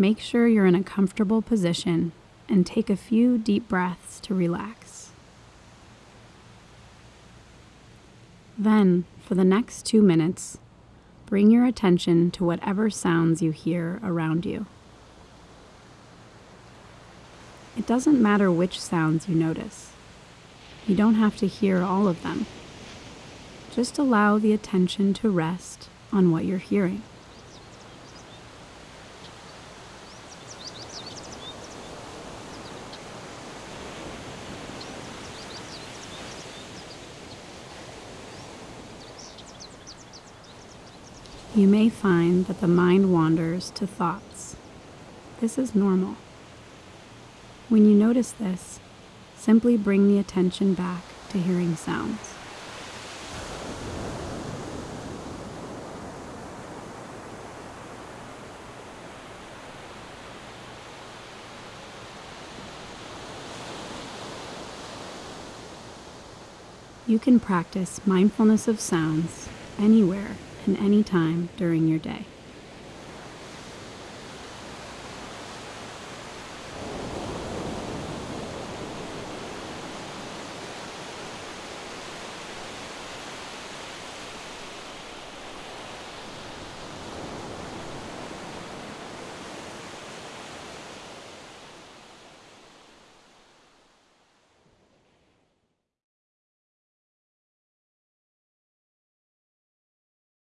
Make sure you're in a comfortable position and take a few deep breaths to relax. Then, for the next two minutes, bring your attention to whatever sounds you hear around you. It doesn't matter which sounds you notice. You don't have to hear all of them. Just allow the attention to rest on what you're hearing. You may find that the mind wanders to thoughts. This is normal. When you notice this, simply bring the attention back to hearing sounds. You can practice mindfulness of sounds anywhere and any time during your day.